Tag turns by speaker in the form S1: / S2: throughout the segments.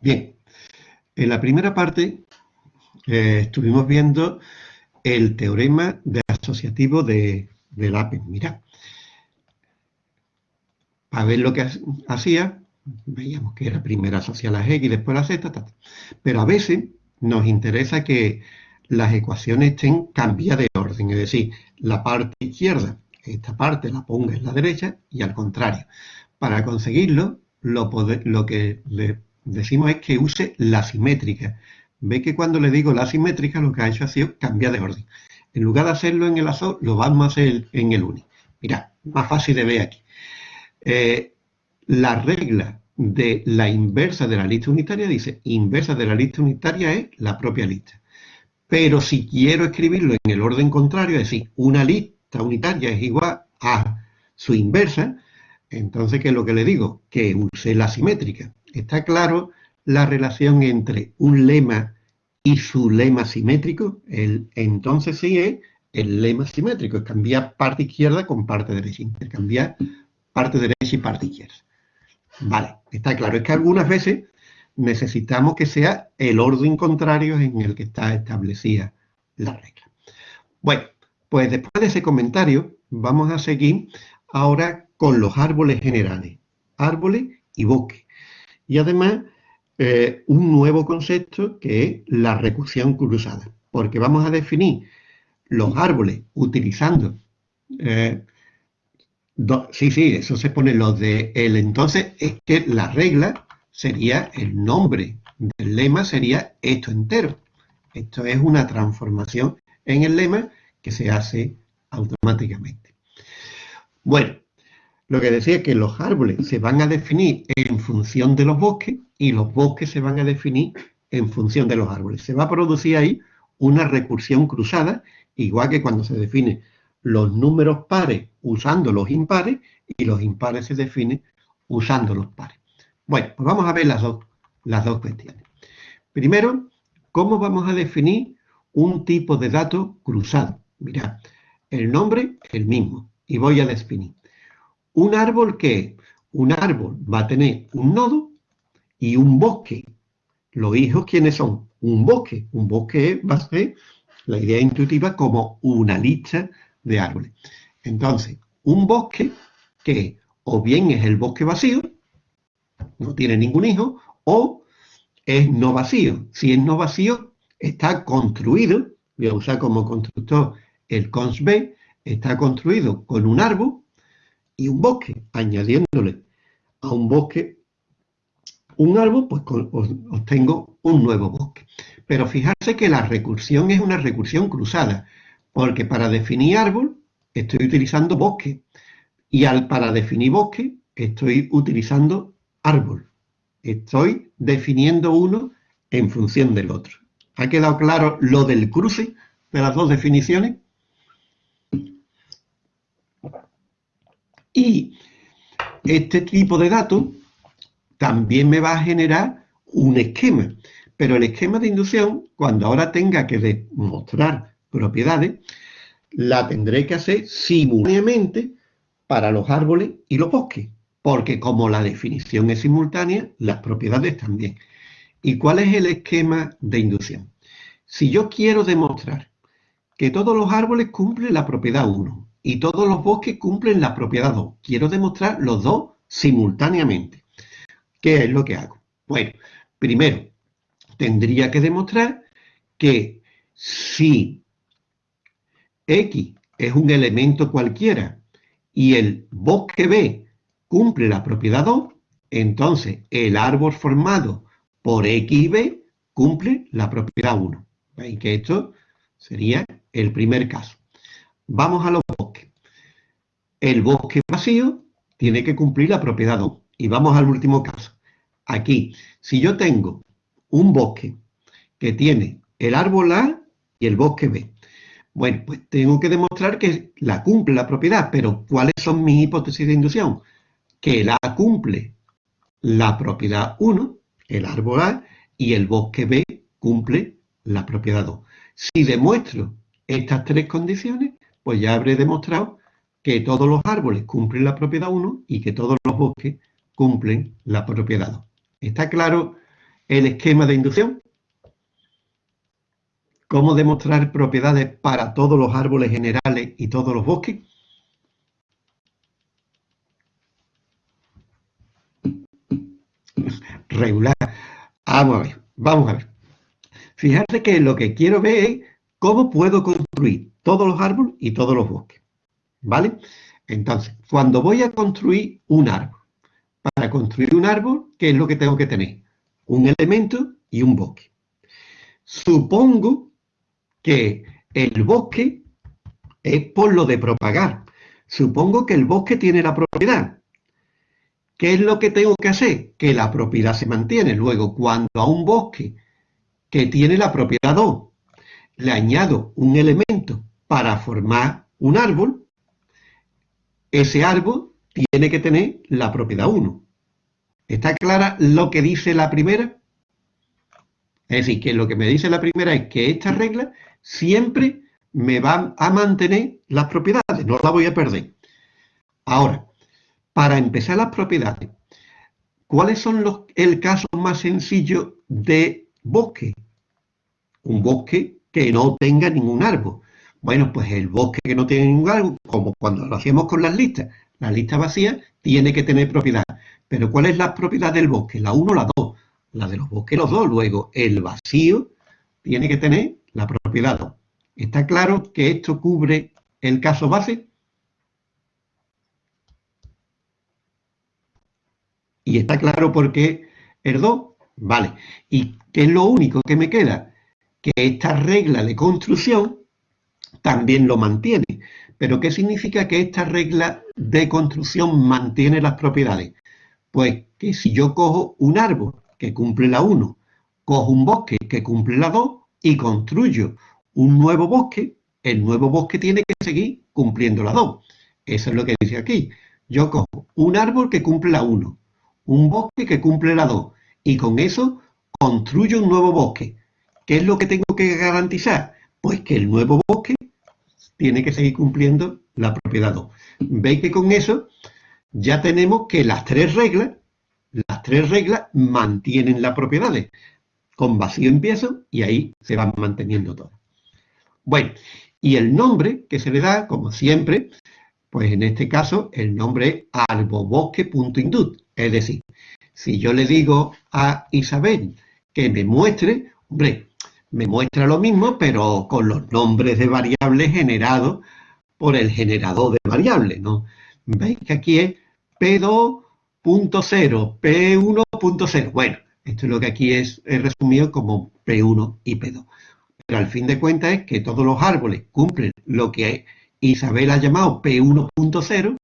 S1: Bien, en la primera parte eh, estuvimos viendo el teorema de asociativo de, de Lappen. Mira, para ver lo que hacía, veíamos que era primero asociar las X, después las Z, pero a veces nos interesa que las ecuaciones estén cambiadas de orden, es decir, la parte izquierda, esta parte la ponga en la derecha y al contrario. Para conseguirlo, lo, lo que le decimos es que use la simétrica. Ve que cuando le digo la simétrica, lo que ha hecho ha sido cambiar de orden. En lugar de hacerlo en el azul, lo vamos a hacer en el uni. Mira, más fácil de ver aquí. Eh, la regla de la inversa de la lista unitaria dice, inversa de la lista unitaria es la propia lista. Pero si quiero escribirlo en el orden contrario, es decir, una lista unitaria es igual a su inversa, entonces, ¿qué es lo que le digo? Que use la simétrica. Está claro la relación entre un lema y su lema simétrico. El, entonces sí es el lema simétrico, es cambiar parte izquierda con parte derecha, intercambiar parte derecha y parte izquierda. Vale, está claro. Es que algunas veces necesitamos que sea el orden contrario en el que está establecida la regla. Bueno, pues después de ese comentario vamos a seguir ahora con los árboles generales, árboles y bosques. Y además eh, un nuevo concepto que es la recursión cruzada, porque vamos a definir los árboles utilizando eh, sí, sí, eso se pone lo de el entonces, es que la regla sería el nombre del lema, sería esto entero. Esto es una transformación en el lema que se hace automáticamente. Bueno, lo que decía es que los árboles se van a definir en función de los bosques y los bosques se van a definir en función de los árboles. Se va a producir ahí una recursión cruzada, igual que cuando se define los números pares usando los impares y los impares se definen usando los pares. Bueno, pues vamos a ver las dos, las dos cuestiones. Primero, ¿cómo vamos a definir un tipo de dato cruzado? Mirad, el nombre el mismo y voy a definir. Un árbol que un árbol va a tener un nodo y un bosque. Los hijos, ¿quiénes son? Un bosque. Un bosque va a ser la idea intuitiva como una lista de árboles. Entonces, un bosque que o bien es el bosque vacío, no tiene ningún hijo, o es no vacío. Si es no vacío, está construido, voy a usar como constructor el cons B, está construido con un árbol y un bosque, añadiéndole a un bosque un árbol, pues obtengo un nuevo bosque. Pero fijarse que la recursión es una recursión cruzada. Porque para definir árbol estoy utilizando bosque. Y al, para definir bosque estoy utilizando árbol. Estoy definiendo uno en función del otro. ¿Ha quedado claro lo del cruce de las dos definiciones? Y este tipo de datos también me va a generar un esquema. Pero el esquema de inducción, cuando ahora tenga que demostrar propiedades, la tendré que hacer simultáneamente para los árboles y los bosques, porque como la definición es simultánea, las propiedades también. ¿Y cuál es el esquema de inducción? Si yo quiero demostrar que todos los árboles cumplen la propiedad 1 y todos los bosques cumplen la propiedad 2, quiero demostrar los dos simultáneamente. ¿Qué es lo que hago? Bueno, primero, tendría que demostrar que si X es un elemento cualquiera y el bosque B cumple la propiedad 2, entonces el árbol formado por X y B cumple la propiedad 1. ¿Veis que esto sería el primer caso? Vamos a los. El bosque vacío tiene que cumplir la propiedad 2. Y vamos al último caso. Aquí, si yo tengo un bosque que tiene el árbol A y el bosque B, bueno, pues tengo que demostrar que la cumple la propiedad, pero ¿cuáles son mis hipótesis de inducción? Que la cumple la propiedad 1, el árbol A, y el bosque B cumple la propiedad 2. Si demuestro estas tres condiciones, pues ya habré demostrado que todos los árboles cumplen la propiedad 1 y que todos los bosques cumplen la propiedad 2. ¿Está claro el esquema de inducción? ¿Cómo demostrar propiedades para todos los árboles generales y todos los bosques? Regular. Vamos a ver, vamos a ver. Fíjate que lo que quiero ver es cómo puedo construir todos los árboles y todos los bosques. ¿Vale? Entonces, cuando voy a construir un árbol, para construir un árbol, ¿qué es lo que tengo que tener? Un elemento y un bosque. Supongo que el bosque es por lo de propagar. Supongo que el bosque tiene la propiedad. ¿Qué es lo que tengo que hacer? Que la propiedad se mantiene. Luego, cuando a un bosque que tiene la propiedad 2 le añado un elemento para formar un árbol, ese árbol tiene que tener la propiedad 1. ¿Está clara lo que dice la primera? Es decir, que lo que me dice la primera es que esta regla siempre me va a mantener las propiedades, no las voy a perder. Ahora, para empezar las propiedades, ¿cuáles son los, el caso más sencillo de bosque? Un bosque que no tenga ningún árbol. Bueno, pues el bosque que no tiene ningún árbol, como cuando lo hacíamos con las listas, la lista vacía tiene que tener propiedad. Pero ¿cuál es la propiedad del bosque? La 1 o la 2. La de los bosques, los dos. Luego, el vacío tiene que tener la propiedad 2. ¿Está claro que esto cubre el caso base? ¿Y está claro por qué el 2? Vale. ¿Y qué es lo único que me queda? Que esta regla de construcción también lo mantiene. ¿Pero qué significa que esta regla de construcción mantiene las propiedades? Pues que si yo cojo un árbol que cumple la 1, cojo un bosque que cumple la 2, y construyo un nuevo bosque, el nuevo bosque tiene que seguir cumpliendo la 2. Eso es lo que dice aquí. Yo cojo un árbol que cumple la 1, un bosque que cumple la 2, y con eso construyo un nuevo bosque. ¿Qué es lo que tengo que garantizar? Pues que el nuevo bosque tiene que seguir cumpliendo la propiedad 2. Veis que con eso ya tenemos que las tres reglas, las tres reglas mantienen las propiedades con vacío empiezo y ahí se va manteniendo todo. Bueno, y el nombre que se le da, como siempre, pues en este caso el nombre es arbobosque.indut. Es decir, si yo le digo a Isabel que me muestre, hombre, me muestra lo mismo, pero con los nombres de variables generados por el generador de variables, ¿no? ¿Veis que aquí es P2.0, P1.0? Bueno, esto es lo que aquí es, resumido como P1 y P2. Pero al fin de cuentas es que todos los árboles cumplen lo que Isabel ha llamado P1.0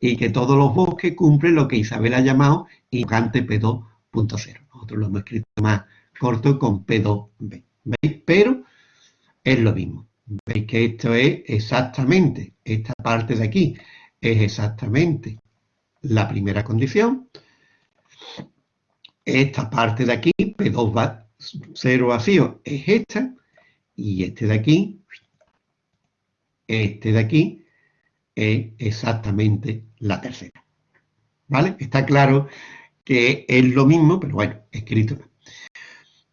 S1: y que todos los bosques cumplen lo que Isabel ha llamado Incante P2.0. Nosotros lo hemos escrito más corto con P2B. ¿Veis? Pero es lo mismo. Veis que esto es exactamente, esta parte de aquí es exactamente la primera condición esta parte de aquí, P2 va 0 vacío, es esta, y este de aquí, este de aquí, es exactamente la tercera. ¿Vale? Está claro que es lo mismo, pero bueno, escrito.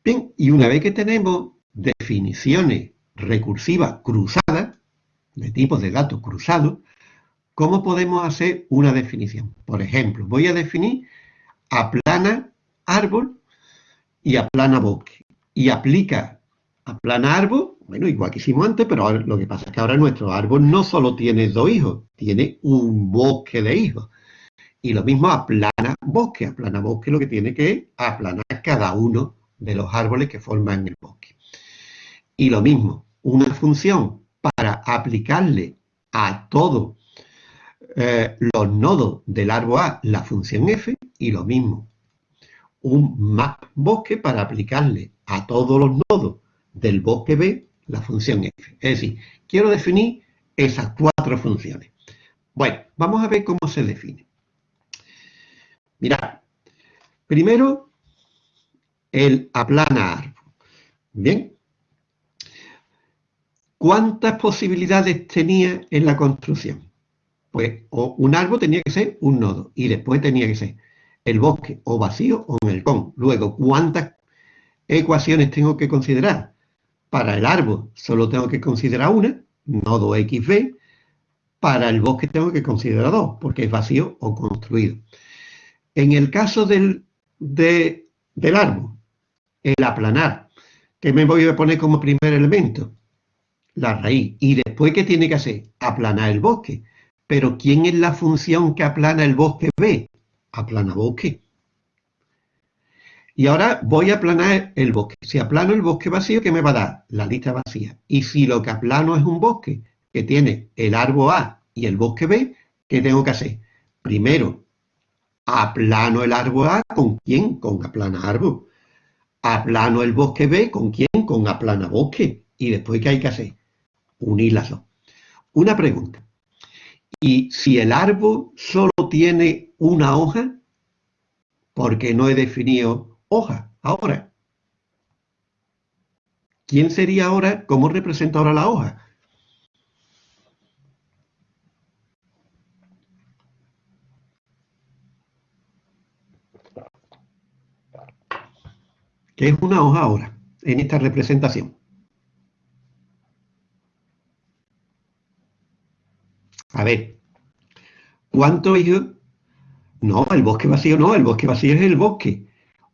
S1: Bien, y una vez que tenemos definiciones recursivas cruzadas, de tipos de datos cruzados, ¿cómo podemos hacer una definición? Por ejemplo, voy a definir aplana árbol y aplana bosque. Y aplica aplana árbol, bueno, igual que hicimos antes, pero lo que pasa es que ahora nuestro árbol no solo tiene dos hijos, tiene un bosque de hijos. Y lo mismo aplana bosque. Aplana bosque lo que tiene que aplanar cada uno de los árboles que forman el bosque. Y lo mismo, una función para aplicarle a todos eh, los nodos del árbol A la función f, y lo mismo, un map bosque para aplicarle a todos los nodos del bosque B la función f. Es decir, quiero definir esas cuatro funciones. Bueno, vamos a ver cómo se define. Mirad, primero el aplana árbol. Bien. ¿Cuántas posibilidades tenía en la construcción? Pues un árbol tenía que ser un nodo y después tenía que ser el bosque o vacío o en el con. Luego, ¿cuántas ecuaciones tengo que considerar? Para el árbol solo tengo que considerar una, nodo XB. Para el bosque tengo que considerar dos, porque es vacío o construido. En el caso del, del árbol, el aplanar, que me voy a poner como primer elemento? La raíz. ¿Y después qué tiene que hacer? Aplanar el bosque. Pero ¿quién es la función que aplana el bosque B? Aplana bosque. Y ahora voy a aplanar el bosque. Si aplano el bosque vacío, ¿qué me va a dar? La lista vacía. Y si lo que aplano es un bosque que tiene el árbol A y el bosque B, ¿qué tengo que hacer? Primero, aplano el árbol A, ¿con quién? Con aplana árbol. Aplano el bosque B, ¿con quién? Con aplana bosque. Y después, ¿qué hay que hacer? Unir las dos. Una pregunta. ¿Y si el árbol solo tiene una hoja? Porque no he definido hoja, ahora. ¿Quién sería ahora? ¿Cómo representa ahora la hoja? ¿Qué es una hoja ahora en esta representación? A ver, ¿cuántos hijos? No, el bosque vacío no, el bosque vacío es el bosque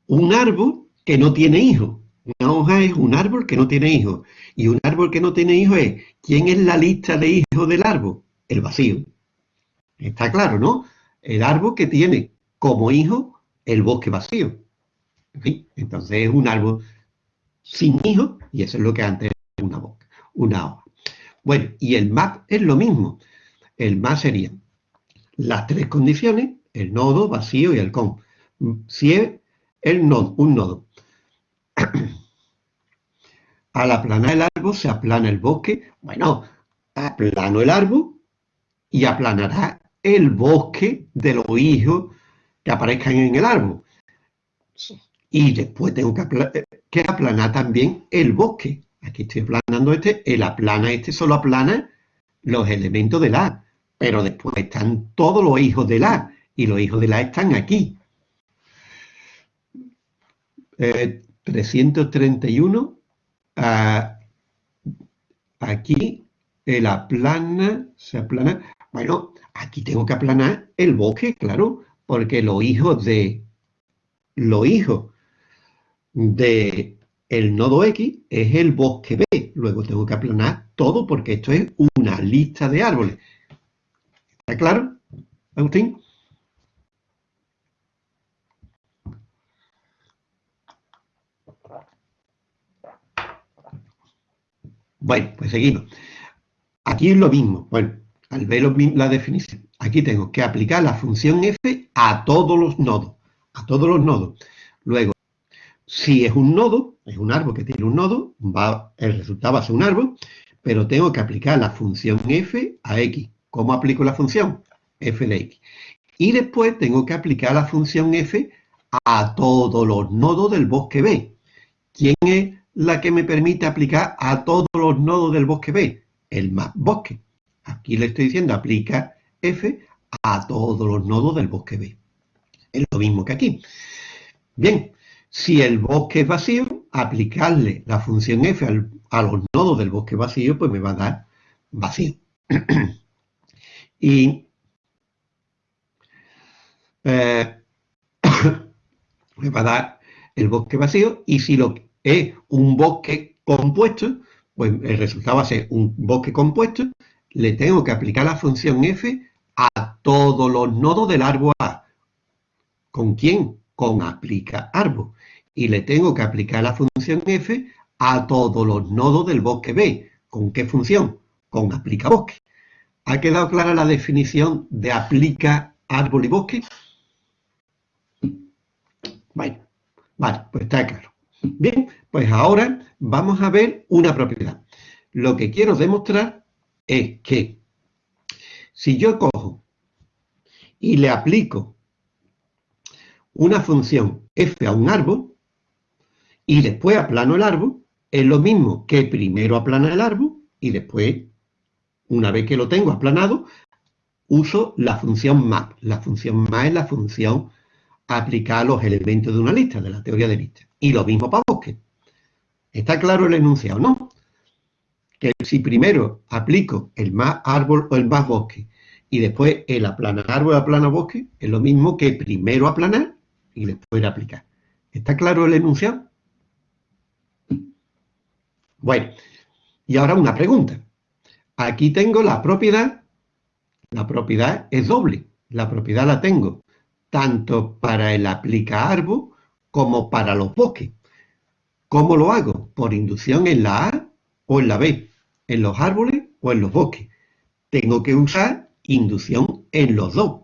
S1: un árbol que no tiene hijos. Una hoja es un árbol que no tiene hijos. Y un árbol que no tiene hijos es, ¿quién es la lista de hijos del árbol? El vacío. Está claro, ¿no? El árbol que tiene como hijo el bosque vacío. Entonces es un árbol sin hijos y eso es lo que antes era una, boca, una hoja. Bueno, y el map es lo mismo. El map sería las tres condiciones, el nodo, vacío y el con. Si es el nodo, un nodo. Al aplanar el árbol se aplana el bosque. Bueno, aplano el árbol y aplanará el bosque de los hijos que aparezcan en el árbol. Y después tengo que, aplanar también el bosque. Aquí estoy aplanando este, el aplana este solo aplana los elementos del A. Pero después están todos los hijos del A. Y los hijos del A están aquí. 331, eh, aquí el aplana, se aplana, bueno, aquí tengo que aplanar el bosque, claro, porque los hijos de, los hijos de el nodo X es el bosque B, luego tengo que aplanar todo porque esto es una lista de árboles. ¿Está claro, Agustín? Bueno, pues seguimos. Aquí es lo mismo. Bueno, al ver la definición, aquí tengo que aplicar la función f a todos los nodos. A todos los nodos. Luego, si es un nodo, es un árbol que tiene un nodo, va, el resultado va a ser un árbol, pero tengo que aplicar la función f a x. ¿Cómo aplico la función? f de x. Y después tengo que aplicar la función f a todos los nodos del bosque B. ¿Quién es la que me permite aplicar a todos los nodos del bosque B, el más bosque. Aquí le estoy diciendo aplica F a todos los nodos del bosque B. Es lo mismo que aquí. Bien, si el bosque es vacío, aplicarle la función F a los nodos del bosque vacío, pues me va a dar vacío. y eh, me va a dar el bosque vacío y si lo es un bosque compuesto, pues el resultado va a ser un bosque compuesto, le tengo que aplicar la función f a todos los nodos del árbol A. ¿Con quién? Con aplica árbol. Y le tengo que aplicar la función f a todos los nodos del bosque B. ¿Con qué función? Con aplica bosque. ¿Ha quedado clara la definición de aplica árbol y bosque? Bueno, vale, pues está claro. Bien, pues ahora vamos a ver una propiedad. Lo que quiero demostrar es que si yo cojo y le aplico una función f a un árbol y después aplano el árbol, es lo mismo que primero aplana el árbol y después, una vez que lo tengo aplanado, uso la función map. La función map es la función aplicada a los elementos de una lista, de la teoría de listas. Y lo mismo para bosque. ¿Está claro el enunciado, no? Que si primero aplico el más árbol o el más bosque y después el aplanar árbol o aplanar bosque, es lo mismo que primero aplanar y después aplicar. ¿Está claro el enunciado? Bueno, y ahora una pregunta. Aquí tengo la propiedad. La propiedad es doble. La propiedad la tengo tanto para el aplica árbol como para los bosques. ¿Cómo lo hago? Por inducción en la A o en la B, en los árboles o en los bosques. Tengo que usar inducción en los dos,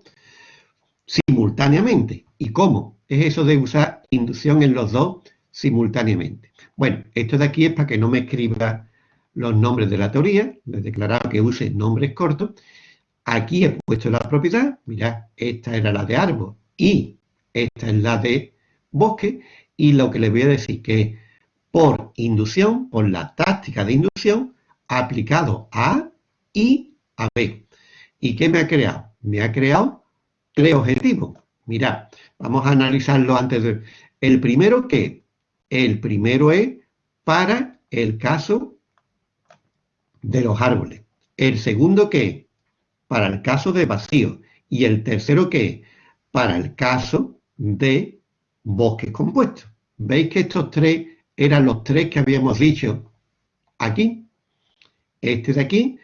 S1: simultáneamente. ¿Y cómo es eso de usar inducción en los dos simultáneamente? Bueno, esto de aquí es para que no me escriba los nombres de la teoría, les he declarado que use nombres cortos. Aquí he puesto la propiedad, mirad, esta era la de árbol y esta es la de bosque, y lo que les voy a decir que por inducción, por la táctica de inducción, aplicado a y a B. ¿Y qué me ha creado? Me ha creado tres objetivos. Mirad, vamos a analizarlo antes de... El primero, ¿qué? El primero es para el caso de los árboles. El segundo, ¿qué? Para el caso de vacío. Y el tercero, ¿qué? Para el caso de bosques compuestos. ¿Veis que estos tres eran los tres que habíamos dicho aquí. Este de aquí,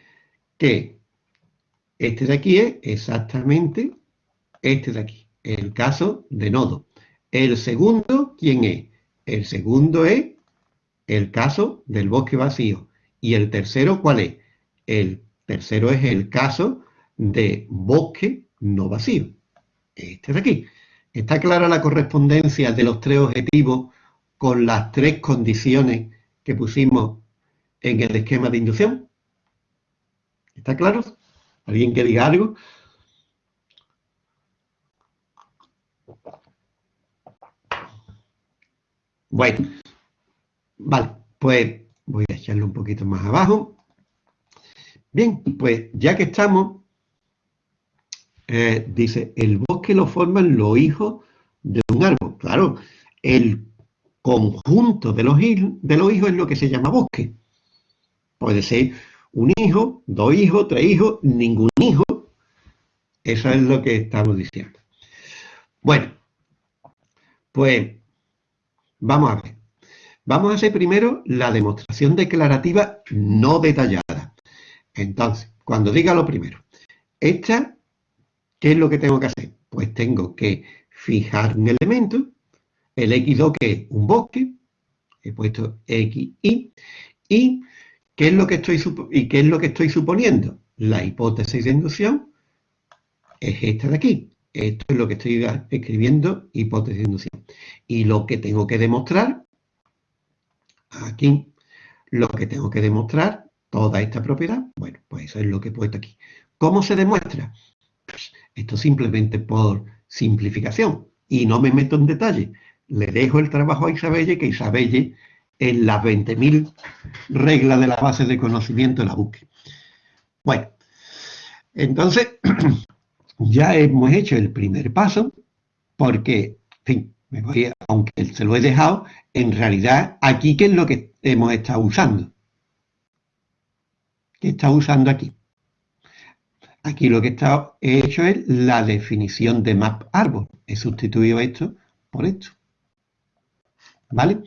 S1: que este de aquí es exactamente este de aquí, el caso de nodo. El segundo, ¿quién es? El segundo es el caso del bosque vacío. Y el tercero, ¿cuál es? El tercero es el caso de bosque no vacío. Este de aquí. ¿Está clara la correspondencia de los tres objetivos con las tres condiciones que pusimos en el esquema de inducción. ¿Está claro? ¿Alguien que diga algo? Bueno, vale, pues voy a echarlo un poquito más abajo. Bien, pues ya que estamos, eh, dice, el bosque lo forman los hijos de un árbol. Claro, el conjunto de los, de los hijos es lo que se llama bosque. Puede ser un hijo, dos hijos, tres hijos, ningún hijo. Eso es lo que estamos diciendo. Bueno, pues vamos a ver. Vamos a hacer primero la demostración declarativa no detallada. Entonces, cuando diga lo primero, esta, ¿qué es lo que tengo que hacer? Pues tengo que fijar un elemento el X2 que es un bosque, he puesto XY, y ¿qué es lo que estoy, y qué es lo que estoy suponiendo? La hipótesis de inducción es esta de aquí. Esto es lo que estoy escribiendo, hipótesis de inducción. Y lo que tengo que demostrar, aquí, lo que tengo que demostrar, toda esta propiedad, bueno, pues eso es lo que he puesto aquí. ¿Cómo se demuestra? Pues esto simplemente por simplificación. Y no me meto en detalle le dejo el trabajo a Isabelle, que Isabelle en las 20.000 reglas de la base de conocimiento la busque. Bueno, entonces ya hemos hecho el primer paso porque, en fin, me voy aunque se lo he dejado, en realidad aquí qué es lo que hemos estado usando. ¿Qué está usando aquí? Aquí lo que he hecho es la definición de map árbol. He sustituido esto por esto. ¿Vale?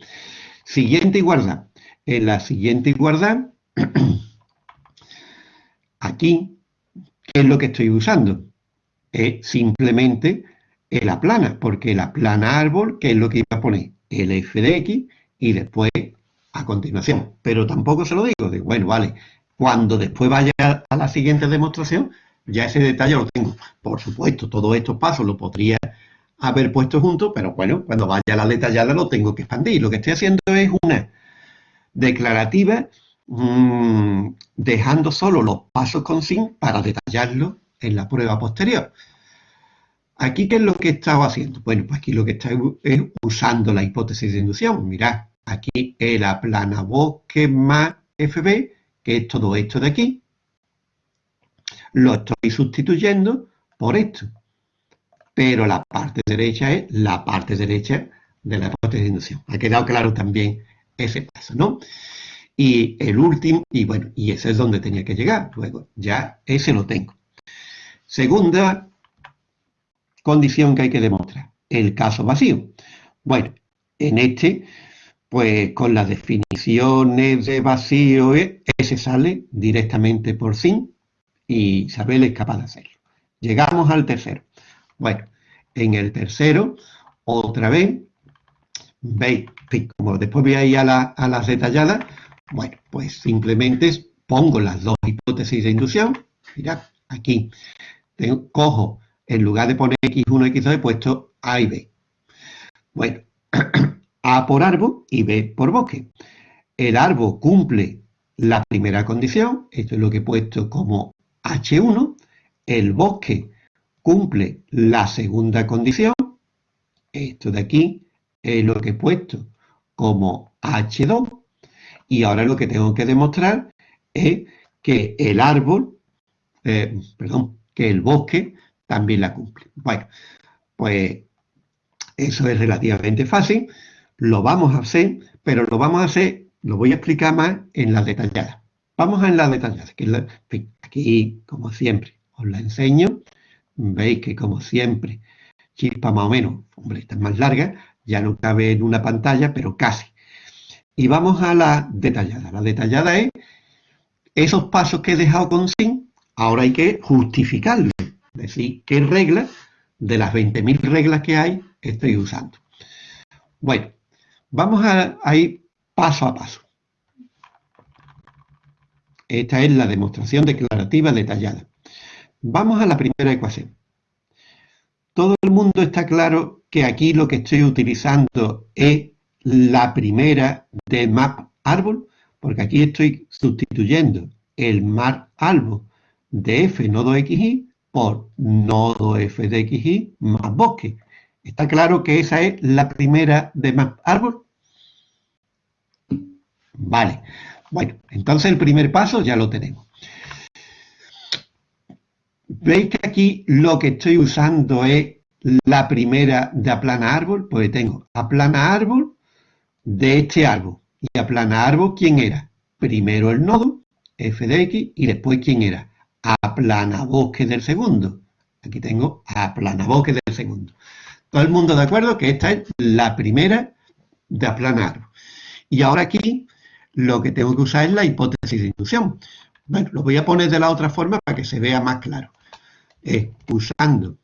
S1: Siguiente igualdad. En la siguiente igualdad, aquí, ¿qué es lo que estoy usando? Es simplemente el aplana, porque el aplana árbol, ¿qué es lo que iba a poner? El f de x y después a continuación. Pero tampoco se lo digo, de bueno, vale, cuando después vaya a la siguiente demostración, ya ese detalle lo tengo. Por supuesto, todos estos pasos lo podría haber puesto juntos, pero bueno, cuando vaya a la detallada lo tengo que expandir. Lo que estoy haciendo es una declarativa mm, dejando solo los pasos con sin para detallarlo en la prueba posterior. Aquí, ¿qué es lo que he estado haciendo? Bueno, pues aquí lo que estoy es usando la hipótesis de inducción. Mirad, aquí el bosque más FB, que es todo esto de aquí, lo estoy sustituyendo por esto pero la parte derecha es la parte derecha de la hipótesis de inducción. Ha quedado claro también ese paso, ¿no? Y el último, y bueno, y ese es donde tenía que llegar. Luego, ya ese lo tengo. Segunda condición que hay que demostrar, el caso vacío. Bueno, en este, pues con las definiciones de vacío, eh, ese sale directamente por sí y Isabel es capaz de hacerlo. Llegamos al tercero. Bueno, en el tercero, otra vez, veis, como después voy a ir a, las detalladas, bueno, pues simplemente pongo las dos hipótesis de inducción. Mirad, aquí cojo, en lugar de poner X1, X2, he puesto A y B. Bueno, A por árbol y B por bosque. El árbol cumple la primera condición, esto es lo que he puesto como H1, el bosque cumple la segunda condición, esto de aquí es lo que he puesto como H2, y ahora lo que tengo que demostrar es que el árbol, eh, perdón, que el bosque también la cumple. Bueno, pues eso es relativamente fácil, lo vamos a hacer, pero lo vamos a hacer, lo voy a explicar más en las detalladas. Vamos a en las detalladas, que aquí, como siempre, os la enseño. Veis que, como siempre, chispa más o menos, hombre, esta es más larga, ya no cabe en una pantalla, pero casi. Y vamos a la detallada. La detallada es esos pasos que he dejado con sin, ahora hay que justificarlos. Decir, qué reglas de las 20.000 reglas que hay estoy usando. Bueno, vamos a, ir paso a paso. Esta es la demostración declarativa detallada. Vamos a la primera ecuación. Todo el mundo está claro que aquí lo que estoy utilizando es la primera de map árbol, porque aquí estoy sustituyendo el map árbol de f nodo xy por nodo f de xy más bosque. ¿Está claro que esa es la primera de map árbol? Vale. Bueno, entonces el primer paso ya lo tenemos. ¿Veis que aquí lo que estoy usando es la primera de aplana árbol? Pues tengo aplana árbol de este árbol. Y aplana árbol, ¿quién era? Primero el nodo, f de x, y después ¿quién era? Aplana bosque del segundo. Aquí tengo aplana bosque del segundo. Todo el mundo de acuerdo que esta es la primera de aplana árbol. Y ahora aquí lo que tengo que usar es la hipótesis de inducción. Bueno, lo voy a poner de la otra forma para que se vea más claro. Usando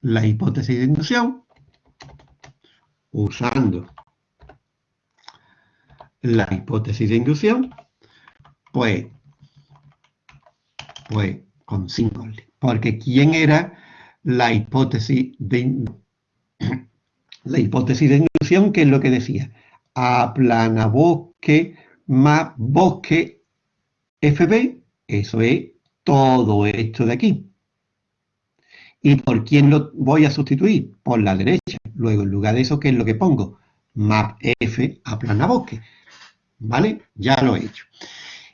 S1: la hipótesis de inducción, usando la hipótesis de inducción, pues, pues con cinco. Porque ¿quién era la hipótesis de la hipótesis de inducción? ¿Qué es lo que decía? Aplana bosque más bosque FB, eso es todo esto de aquí. ¿Y por quién lo voy a sustituir? Por la derecha. Luego, en lugar de eso, ¿qué es lo que pongo? Map F aplana bosque. ¿Vale? Ya lo he hecho.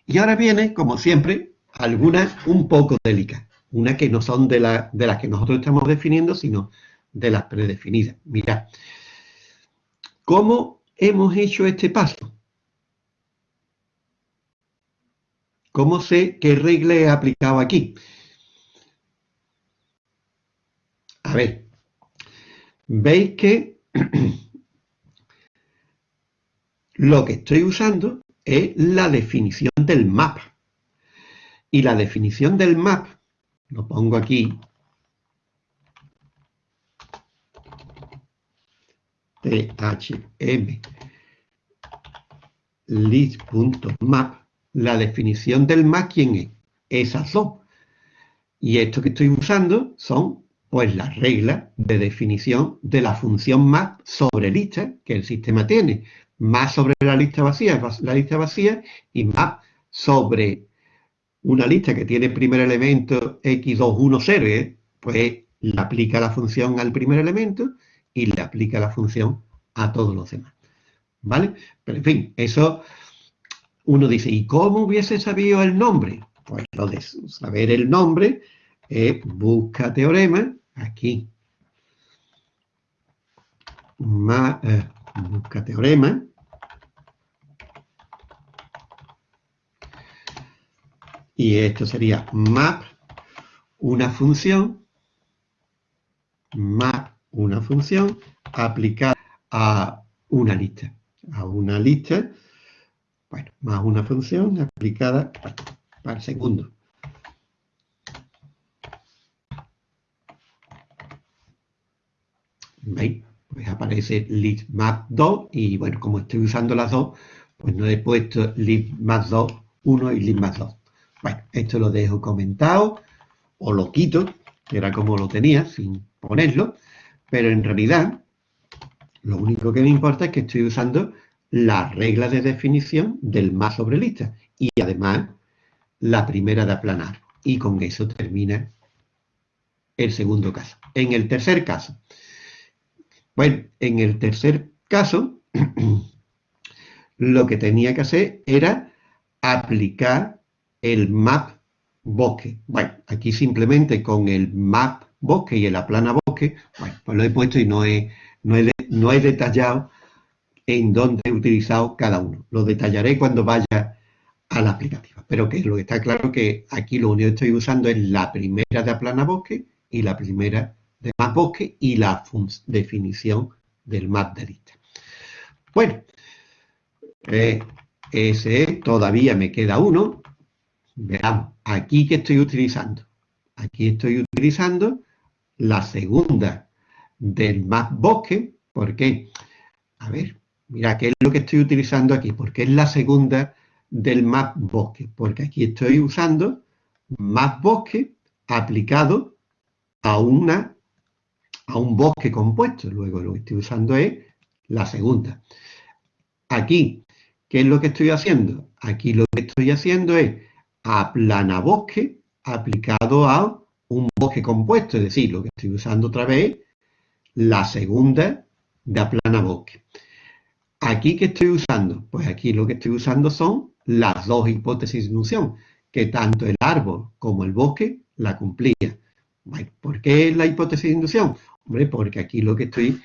S1: Y ahora viene, como siempre, algunas un poco delicadas. Una que no son de, de las que nosotros estamos definiendo, sino de las predefinidas. Mirad. ¿Cómo hemos hecho este paso? ¿Cómo sé qué regla he aplicado aquí? A ver, veis que lo que estoy usando es la definición del map. Y la definición del map, lo pongo aquí, thm list.map, la definición del map, ¿quién es? Esas dos. Y esto que estoy usando son pues las reglas de definición de la función map sobre lista que el sistema tiene más sobre la lista vacía, la lista vacía, y map sobre una lista que tiene primer elemento x210, ¿eh? pues le aplica la función al primer elemento y le aplica la función a todos los demás. ¿Vale? Pero en fin, eso uno dice, ¿y cómo hubiese sabido el nombre? Pues lo de saber el nombre es busca teorema, aquí, más, eh, busca teorema, Y esto sería map, una función, map, una función aplicada a una lista. A una lista, bueno, más una función aplicada para segundo. ¿Veis? Pues aparece libmap2 y bueno, como estoy usando las dos, pues no he puesto libmap2 1 y libmap2. Bueno, esto lo dejo comentado o lo quito, que era como lo tenía, sin ponerlo, pero en realidad lo único que me importa es que estoy usando la regla de definición del más sobre lista y además la primera de aplanar. Y con eso termina el segundo caso. En el tercer caso, bueno, en el tercer caso, lo que tenía que hacer era aplicar el map bosque. Bueno, aquí simplemente con el map bosque y el aplana bosque, bueno, pues lo he puesto y no he, no no he detallado en dónde he utilizado cada uno. Lo detallaré cuando vaya a la aplicativa. Pero que lo que está claro que aquí lo único que estoy usando es la primera de aplana bosque y la primera de map bosque y la definición del map de lista. Bueno, eh, ese todavía me queda uno. Veamos, aquí que estoy utilizando. Aquí estoy utilizando la segunda del map bosque. ¿Por qué? A ver, mira, ¿qué es lo que estoy utilizando aquí? Porque es la segunda del map bosque. Porque aquí estoy usando map bosque aplicado a una a un bosque compuesto. Luego lo que estoy usando es la segunda. Aquí, ¿qué es lo que estoy haciendo? Aquí lo que estoy haciendo es aplanabosque aplicado a un bosque compuesto. Es decir, lo que estoy usando otra vez la segunda de aplanabosque. ¿Aquí qué estoy usando? Pues aquí lo que estoy usando son las dos hipótesis de inducción, que tanto el árbol como el bosque la cumplían. ¿Por qué la hipótesis de inducción? Hombre, porque aquí lo que estoy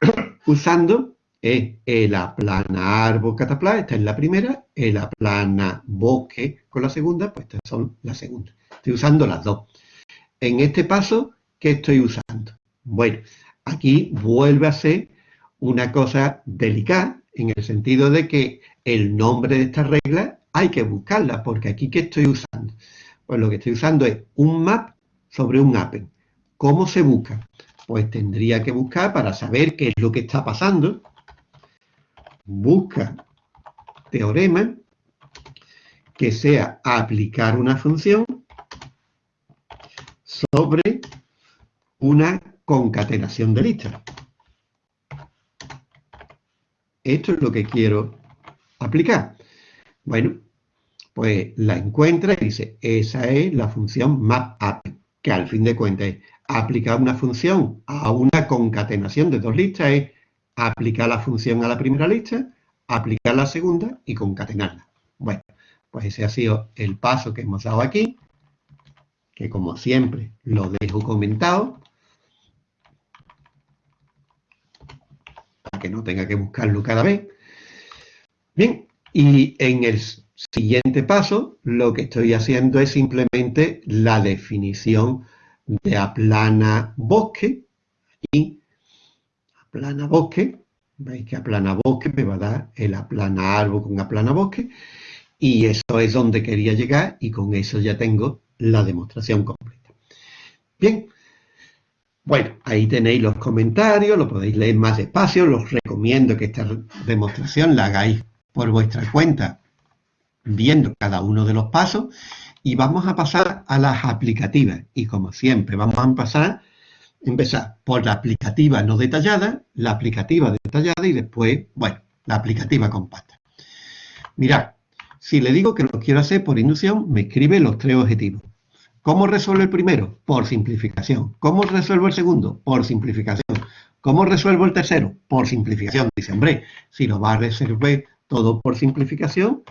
S1: usando es el aplana árbol catapla, esta es la primera, el aplana bosque con la segunda, pues estas son las segundas. Estoy usando las dos. En este paso, ¿qué estoy usando? Bueno, aquí vuelve a ser una cosa delicada, en el sentido de que el nombre de esta regla hay que buscarla, porque aquí ¿qué estoy usando? Pues lo que estoy usando es un map sobre un appen. ¿Cómo se busca? Pues tendría que buscar para saber qué es lo que está pasando. Busca teorema que sea aplicar una función sobre una concatenación de listas. Esto es lo que quiero aplicar. Bueno, pues la encuentra y dice, esa es la función mapappen, que al fin de cuentas es aplicar una función a una concatenación de dos listas es aplicar la función a la primera lista, aplicar la segunda y concatenarla. Bueno, pues ese ha sido el paso que hemos dado aquí, que como siempre lo dejo comentado, para que no tenga que buscarlo cada vez. Bien, y en el siguiente paso lo que estoy haciendo es simplemente la definición de aplana bosque y aplana bosque, veis que aplana bosque me va a dar el aplana árbol con aplana bosque y eso es donde quería llegar y con eso ya tengo la demostración completa. Bien, bueno, ahí tenéis los comentarios, lo podéis leer más despacio, los recomiendo que esta demostración la hagáis por vuestra cuenta viendo cada uno de los pasos y vamos a pasar a las aplicativas. Y como siempre, vamos a empezar, empezar por la aplicativa no detallada, la aplicativa detallada y después, bueno, la aplicativa compacta. Mirad, si le digo que lo quiero hacer por inducción, me escribe los tres objetivos. ¿Cómo resuelvo el primero? Por simplificación. ¿Cómo resuelvo el segundo? Por simplificación. ¿Cómo resuelvo el tercero? Por simplificación. Dice, hombre, si lo va a resolver todo por simplificación,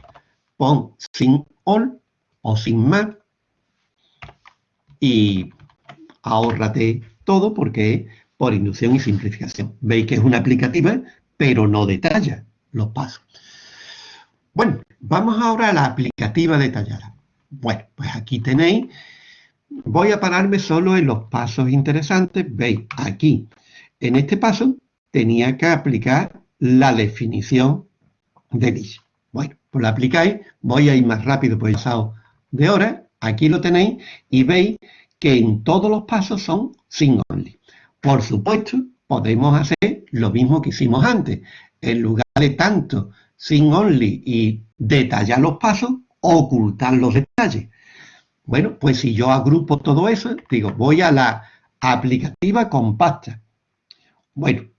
S1: pon sin all o sin más y ahórrate todo porque es por inducción y simplificación. Veis que es una aplicativa, pero no detalla los pasos. Bueno, vamos ahora a la aplicativa detallada. Bueno, pues aquí tenéis, voy a pararme solo en los pasos interesantes, veis, aquí, en este paso, tenía que aplicar la definición de this. Bueno, pues la aplicáis, voy a ir más rápido por el pasado de hora, aquí lo tenéis, y veis que en todos los pasos son sin only. Por supuesto, podemos hacer lo mismo que hicimos antes. En lugar de tanto sin only y detallar los pasos, ocultar los detalles. Bueno, pues si yo agrupo todo eso, digo, voy a la aplicativa compacta. Bueno,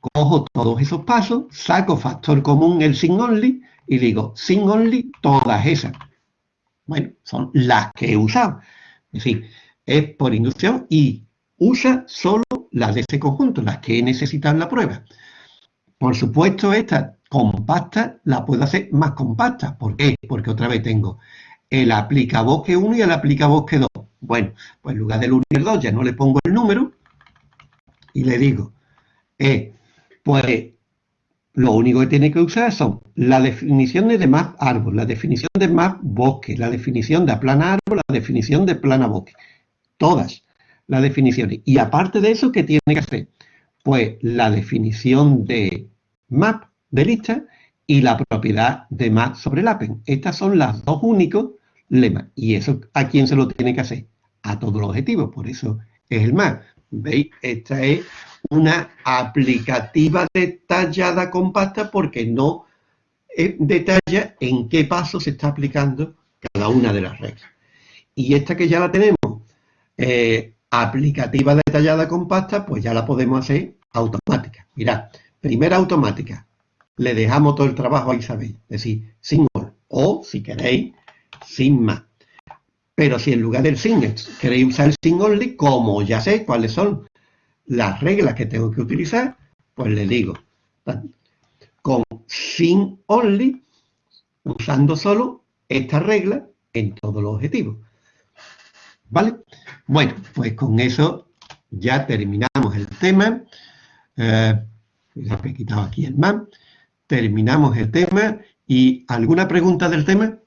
S1: cojo todos esos pasos, saco factor común el sin only y digo, sin only todas esas. Bueno, son las que he usado. Es decir, es por inducción y usa solo las de ese conjunto, las que en la prueba. Por supuesto, esta compacta la puedo hacer más compacta. ¿Por qué? Porque otra vez tengo el aplicabosque 1 y el aplicabosque 2. Bueno, pues en lugar del 1 y el 2 ya no le pongo el número y le digo, eh, pues lo único que tiene que usar son la definición de map árbol, la definición de map bosque, la definición de plana árbol, la definición de plana bosque. Todas las definiciones. Y aparte de eso, ¿qué tiene que hacer? Pues la definición de map de lista y la propiedad de map sobre el. Estas son las dos únicos lemas. ¿Y eso a quién se lo tiene que hacer? A todos los objetivos. Por eso es el map. ¿Veis? Esta es una aplicativa detallada compacta porque no eh, detalla en qué paso se está aplicando cada una de las reglas. Y esta que ya la tenemos, eh, aplicativa detallada compacta, pues ya la podemos hacer automática. Mirad, primera automática, le dejamos todo el trabajo a Isabel, es decir, sin all, o si queréis, sin más. Pero si en lugar del sin queréis usar el sin only, como ya sé cuáles son las reglas que tengo que utilizar, pues le digo, con sin only, usando solo esta regla en todos los objetivos. ¿Vale? Bueno, pues con eso ya terminamos el tema. Eh, he quitado aquí el man. Terminamos el tema. ¿Y alguna pregunta del tema?